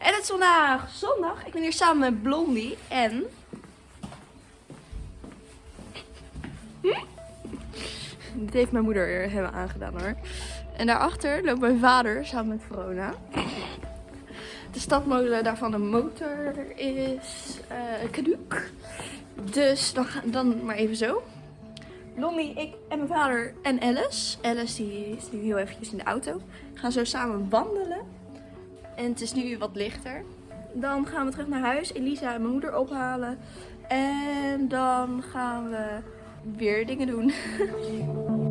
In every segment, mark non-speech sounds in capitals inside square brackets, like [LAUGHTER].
En het is vandaag zondag. Ik ben hier samen met Blondie en... Hm? Dit heeft mijn moeder hebben aangedaan hoor. En daarachter loopt mijn vader samen met Verona. De stadmolen daarvan een motor is uh. Dus dan, dan maar even zo. Blondie, ik en mijn vader en Alice. Alice die is nu heel eventjes in de auto. Gaan zo samen wandelen. En het is nu wat lichter. Dan gaan we terug naar huis. Elisa en mijn moeder ophalen. En dan gaan we weer dingen doen. [LAUGHS]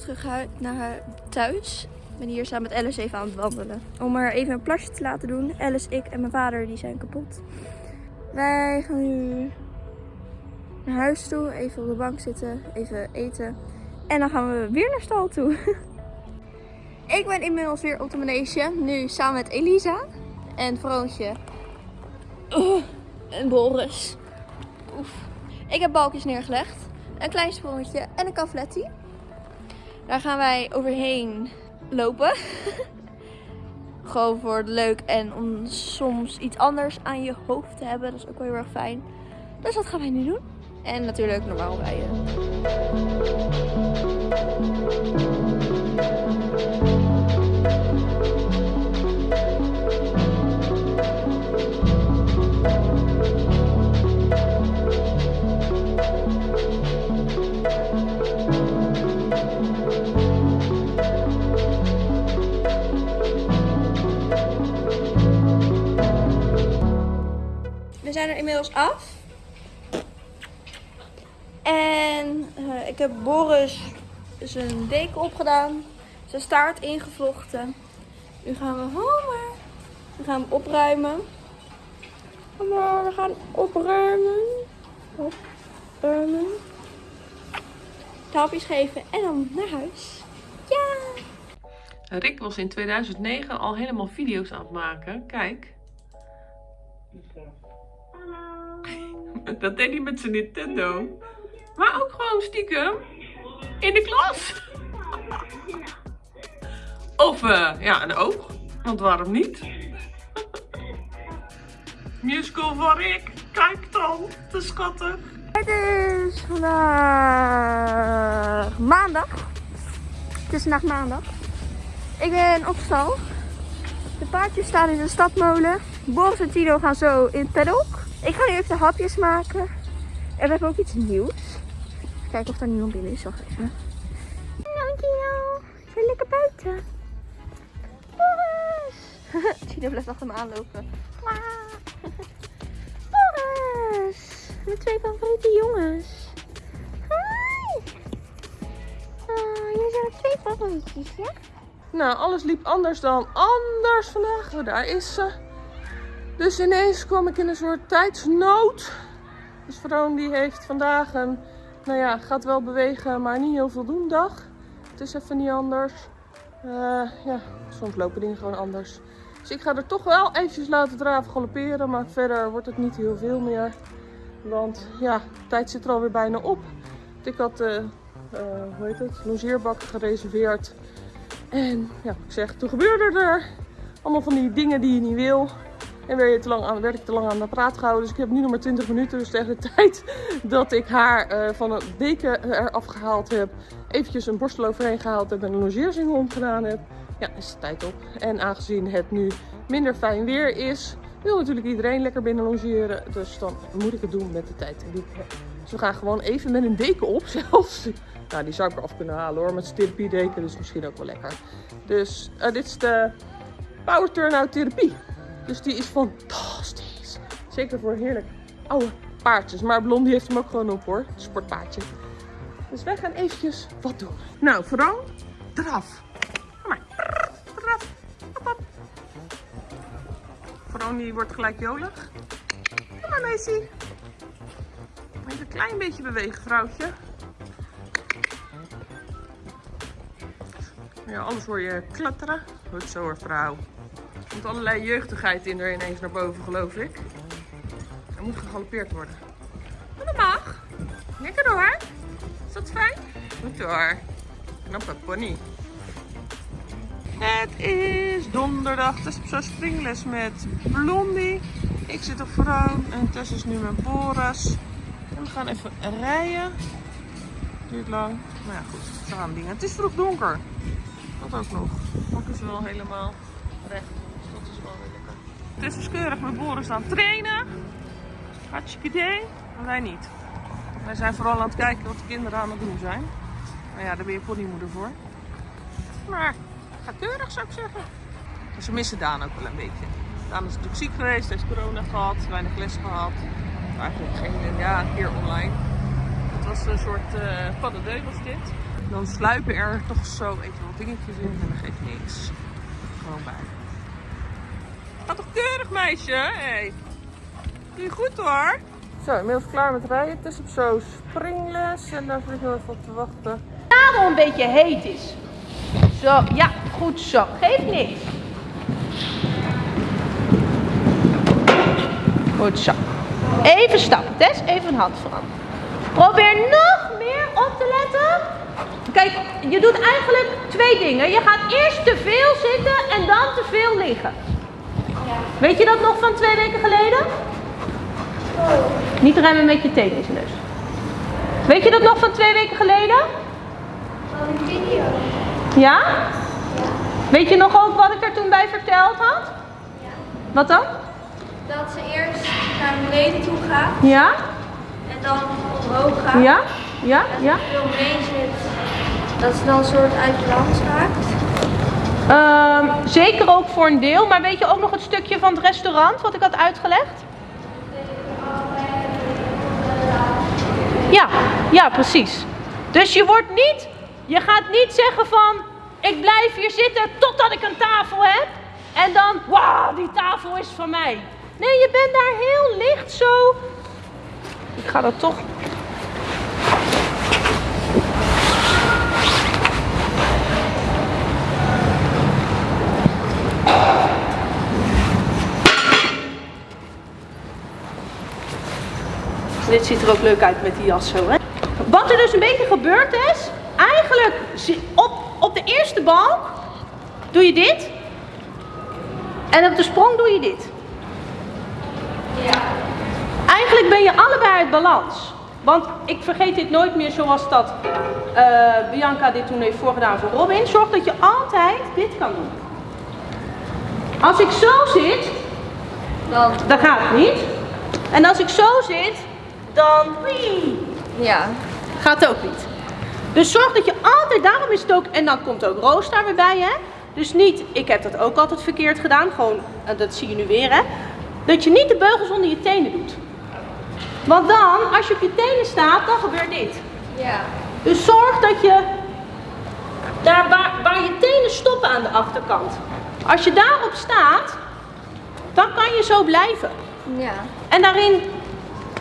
terug naar thuis. Ik ben hier samen met Alice even aan het wandelen. Om er even een plasje te laten doen. Alice, ik en mijn vader die zijn kapot. Wij gaan nu naar huis toe. Even op de bank zitten. Even eten. En dan gaan we weer naar stal toe. [LAUGHS] ik ben inmiddels weer op de manege. Nu samen met Elisa. En Vroontje. en Boris. Oef. Ik heb balkjes neergelegd. Een klein sprongetje en een kafletti. Daar gaan wij overheen lopen. [LAUGHS] Gewoon voor het leuk en om soms iets anders aan je hoofd te hebben. Dat is ook wel heel erg fijn. Dus dat gaan wij nu doen. En natuurlijk normaal rijden. Zijn er inmiddels af. En uh, ik heb Boris zijn deken opgedaan. Zijn staart ingevlochten. Nu gaan we homen. We gaan hem opruimen. We gaan opruimen. Opruimen. Tapjes geven en dan naar huis. Ja! Rick was in 2009 al helemaal video's aan het maken. Kijk. Dat deed hij met zijn Nintendo. Maar ook gewoon stiekem in de klas. Of uh, ja, een oog. Want waarom niet? Musical van Rick. Kijk dan. Te schattig. Het is vandaag maandag. Het is vandaag maandag. Ik ben op stal. De paardjes staan in de stadmolen. Boris en Tino gaan zo in het paddock. Ik ga nu even de hapjes maken. En we hebben ook iets nieuws. Even kijken of er niemand binnen is. Wacht even. Hallo Ik ben lekker buiten. Boris! [LAUGHS] Tino blijft achter me aanlopen. Boris! Mijn twee favoriete jongens. Hi! Oh, jullie zijn mijn twee favorietjes, ja? Nou, alles liep anders dan anders vandaag. Daar is ze. Dus ineens kwam ik in een soort tijdsnood. Dus Vroon die heeft vandaag een, nou ja, gaat wel bewegen, maar niet heel veel doen dag. Het is even niet anders. Uh, ja, soms lopen dingen gewoon anders. Dus ik ga er toch wel eventjes laten draven galopperen, maar verder wordt het niet heel veel meer. Want ja, de tijd zit er alweer bijna op. Ik had, uh, uh, hoe heet het, logeerbak gereserveerd. En ja, ik zeg, toen gebeurde er allemaal van die dingen die je niet wil. En werd, te lang aan, ik te lang aan de praat gehouden. Dus ik heb nu nog maar 20 minuten. Dus tegen de [LAUGHS] tijd dat ik haar uh, van een deken eraf gehaald heb. Eventjes een borstel overheen gehaald heb en een logeerzingel omgedaan heb. Ja, is de tijd op. En aangezien het nu minder fijn weer is, wil natuurlijk iedereen lekker binnen logeren. Dus dan moet ik het doen met de tijd die ik heb. Dus we gaan gewoon even met een deken op [LAUGHS] zelfs. Nou, die zou ik eraf kunnen halen hoor. Met therapie deken, dus misschien ook wel lekker. Dus uh, dit is de Power Turnout therapie. Dus die is fantastisch. Zeker voor heerlijk oude paardjes. Maar Blondie heeft hem ook gewoon op hoor. Het sportpaardje. Dus wij gaan eventjes wat doen. Nou, vooral draf. Kom maar. Draf. Hop, hop. Die wordt gelijk jolig. Kom maar, meisje. Even een klein beetje bewegen, vrouwtje. Ja, anders hoor je klatteren. Goed zo hoor, vrouw. Komt allerlei jeugdigheid in er ineens naar boven, geloof ik. Er moet gegalopeerd worden. Maar dat mag. Lekker hoor. Is dat fijn? Goed hoor. Knappe pony. Het is donderdag. Tess op zo'n springles met Blondie. Ik zit op Vroon en Tess is nu met Boris. En we gaan even rijden. Duurt lang. Maar ja, goed. Ze dingen. Het is vroeg donker. Dat ook nog. Ook is wel helemaal recht. Dus dat is wel weer Tess is keurig met Boris aan het trainen. Hartstikke idee. Maar wij niet. Wij zijn vooral aan het kijken wat de kinderen aan het doen zijn. Maar ja, daar ben je ponymoeder voor. Maar ga keurig zou ik zeggen. En ze missen Daan ook wel een beetje. Daan is natuurlijk ziek geweest, heeft corona gehad, weinig les gehad. Eigenlijk geen, ja, een keer online. Het was een soort uh, paddendeu was dit. Dan sluipen er toch zo even wat dingetjes in en dat geeft niks. Gewoon bij. Keurig meisje? Hey. Doe je goed hoor. Zo, inmiddels klaar met rijden. Het is op zo'n springles en daar zit ik heel even op te wachten. zadel een beetje heet is. Zo, ja, goed zo. Geeft niks. Goed zo. Even stappen, Tess. Even een hand veranderen. Probeer nog meer op te letten. Kijk, je doet eigenlijk twee dingen. Je gaat eerst te veel zitten en dan te veel liggen. Weet je dat nog van twee weken geleden? Niet remmen met je tenen in zijn neus. Weet je dat nog van twee weken geleden? Van een video. Ja? Weet je nog ook wat ik er toen bij verteld had? Ja. Wat dan? Dat ze eerst naar beneden toe gaat Ja? en dan omhoog gaat. Ja? Ja? En Ja? veel mee zit, dat ze dan een soort uit balans raakt. Ehm, zeker ook voor een deel, maar weet je ook nog het stukje van het restaurant wat ik had uitgelegd? Ja, ja, precies. Dus je wordt niet, je gaat niet zeggen van, ik blijf hier zitten totdat ik een tafel heb. En dan, wauw, die tafel is van mij. Nee, je bent daar heel licht zo. Ik ga dat toch. Dit ziet er ook leuk uit met die jas zo, hè? Wat er dus een beetje gebeurd is, eigenlijk op, op de eerste balk doe je dit. En op de sprong doe je dit. Ja. Eigenlijk ben je allebei uit balans. Want ik vergeet dit nooit meer zoals dat eh, Bianca dit toen heeft voorgedaan voor Robin. Zorg dat je altijd dit kan doen. Als ik zo zit, Dan. dan gaat het niet. En als ik zo zit, dan Ja. gaat ook niet. Dus zorg dat je altijd, daarom is het ook, en dan komt ook Roos daar weer bij, hè. Dus niet, ik heb dat ook altijd verkeerd gedaan, gewoon, en dat zie je nu weer, hè. Dat je niet de beugels onder je tenen doet. Want dan, als je op je tenen staat, dan gebeurt dit. Ja. Dus zorg dat je daar waar, waar je tenen stoppen aan de achterkant. Als je daarop staat, dan kan je zo blijven. Ja. En daarin,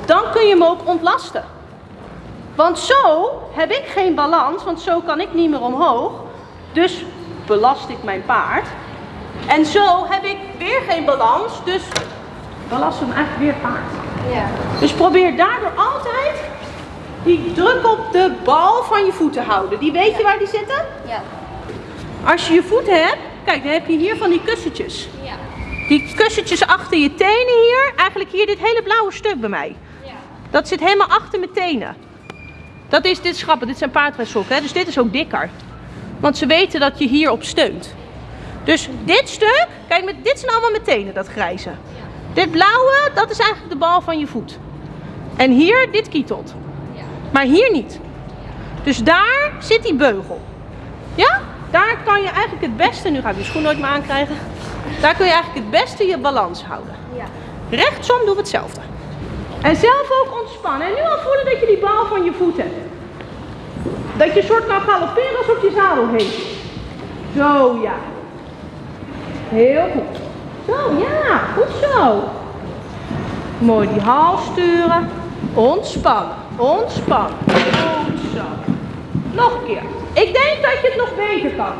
dan kun je hem ook ontlasten. Want zo heb ik geen balans, want zo kan ik niet meer omhoog. Dus belast ik mijn paard. En zo heb ik weer geen balans, dus belast hem eigenlijk weer paard. Ja. Dus probeer daardoor altijd die druk op de bal van je voet te houden. Die weet je waar die zitten? Ja. Als je je voeten hebt, kijk dan heb je hier van die kussentjes. Ja. Die kussentjes achter je tenen hier, eigenlijk hier dit hele blauwe stuk bij mij. Dat zit helemaal achter mijn tenen. Dat is, dit is grappig, dit zijn paardrijsokken, hè? dus dit is ook dikker. Want ze weten dat je hierop steunt. Dus dit stuk, kijk, met, dit zijn allemaal mijn tenen, dat grijze. Dit blauwe, dat is eigenlijk de bal van je voet. En hier, dit kietelt. Maar hier niet. Dus daar zit die beugel. Ja? Daar kan je eigenlijk het beste, nu ga ik die schoen nooit meer aankrijgen. Daar kun je eigenlijk het beste je balans houden. Ja. Rechtsom doen we hetzelfde. En zelf ook ontspannen. En nu al voelen dat je die bal van je voet hebt. Dat je soort kan galopperen alsof je zadel heen. Zo ja. Heel goed. Zo, ja, goed zo. Mooi die hals sturen. Ontspannen, ontspannen. Goed zo. Nog een keer. Ik denk dat je het nog beter kan.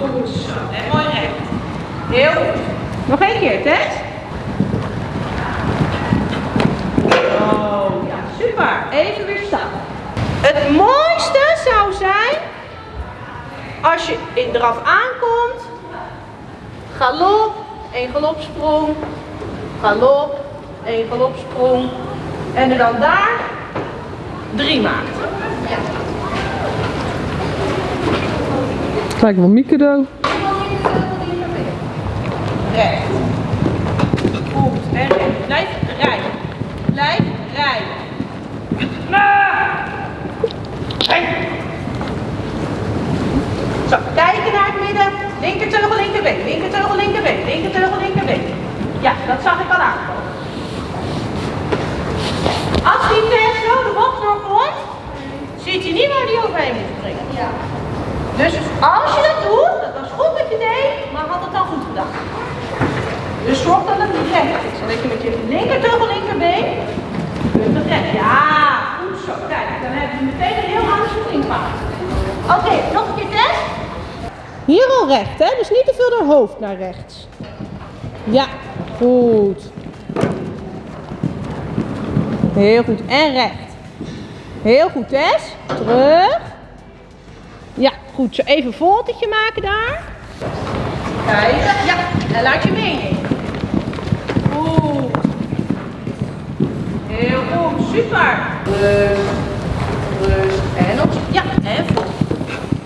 Goed zo. En mooi recht. Heel goed. Nog één keer, Tess. Oh, ja, super. Even weer staan. Het mooiste zou zijn als je in draf aankomt, galop, één galopsprong, galop, één galopsprong en er dan daar drie maakt. Het lijkt wel Mikado. Recht. Goed en recht. Blijf rijden. Blijf rijden. Zo, kijken naar het midden. Linkerteugel, linkerbeen. Linkerteugel, linkerbeen. Linkerteugel, linkerbeen. Ja, dat zag ik al aankomen. Als die test zo de bocht doorkomt, ziet hij niet waar hij overheen moet springen. Ja. Dus als je dat doet, dat was goed wat je deed, maar had het dan goed gedaan. Dus zorg dat het recht is. En dat je met je linkerteugel, linkerbeen kunt het recht. Ja, goed zo. Kijk, dan hebben we meteen een heel ander springpaard. Oké, nog een keer test. Hier al recht, hè? Dus niet te veel door hoofd naar rechts. Ja, goed. Heel goed. En recht. Heel goed, Tess. Terug. Ja, goed. Zo even een voltetje maken daar. Kijken. Ja, en laat je meenemen. Goed. Heel goed. Super. Rust. Rust. En op. Ja, en vol.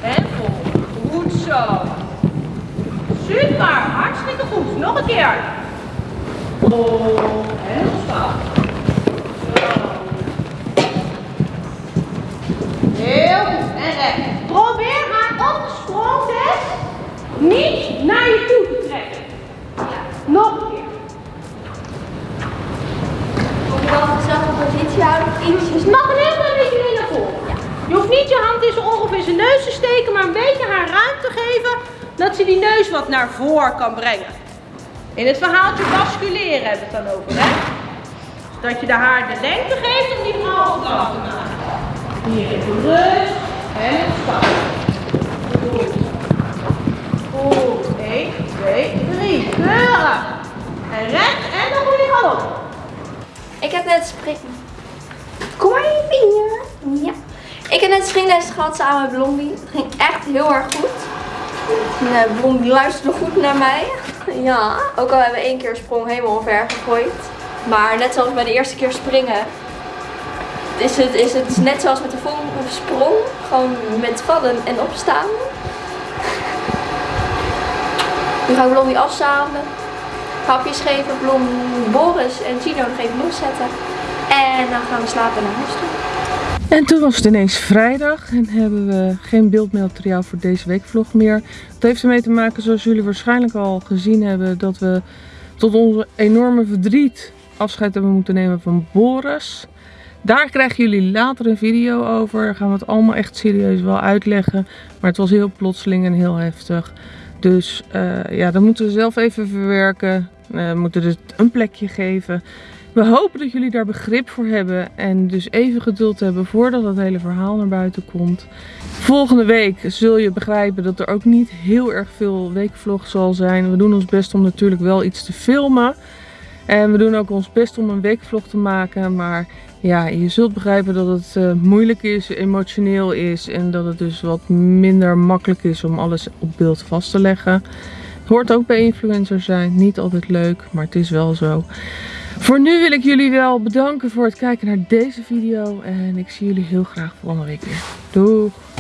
En vol. Goed zo. Super. Hartstikke goed. Nog een keer. Vol. En ontspannen. Heel goed. En recht. Probeer haar op de sprongtest niet naar je toe te trekken. Ja. Nog een keer. Moet je wel dezelfde positie houden, ietsjes. Dus nog een heel klein beetje meer naar voren. Je hoeft niet je hand in zijn oor of in zijn neus te steken, maar een beetje haar ruimte geven dat ze die neus wat naar voren kan brengen. In het verhaaltje basculeren hebben we het dan over, hè? Dat je de haar de lengte geeft om die vrouw op te maken. Hier even rust en ontspannen. Goed. Goed. 1, 2, 3. Keurig. En recht en dan goede galop. Ik heb net spring... Kom maar hier. Ja. Ik heb net springles gehad samen met Blondie. Het ging echt heel erg goed. Nee, Blondie luisterde goed naar mij. Ja, ook al hebben we één keer sprong helemaal omver gegooid. Maar net zoals bij de eerste keer springen, is het, is het net zoals met de volgende sprong. Gewoon met vallen en opstaan. Nu ga ik Blondie afzamelen. Hapjes geven, Blom, Boris en Gino nog even loszetten. En dan gaan we slapen naar huis. En toen was het ineens vrijdag en hebben we geen beeldmateriaal voor deze weekvlog meer. Dat heeft ermee te maken, zoals jullie waarschijnlijk al gezien hebben, dat we tot onze enorme verdriet afscheid hebben moeten nemen van Boris. Daar krijgen jullie later een video over. Daar gaan we het allemaal echt serieus wel uitleggen. Maar het was heel plotseling en heel heftig. Dus eh, ja, dat moeten we zelf even verwerken. Eh, we moeten het een plekje geven. We hopen dat jullie daar begrip voor hebben. En dus even geduld hebben voordat het hele verhaal naar buiten komt. Volgende week zul je begrijpen dat er ook niet heel erg veel weekvlog zal zijn. We doen ons best om natuurlijk wel iets te filmen. En we doen ook ons best om een weekvlog te maken. Maar ja, je zult begrijpen dat het eh, moeilijk is, emotioneel is. En dat het dus wat minder makkelijk is om alles op beeld vast te leggen. Het hoort ook bij influencer zijn. Niet altijd leuk, maar het is wel zo. Voor nu wil ik jullie wel bedanken voor het kijken naar deze video. En ik zie jullie heel graag volgende week weer. Doeg!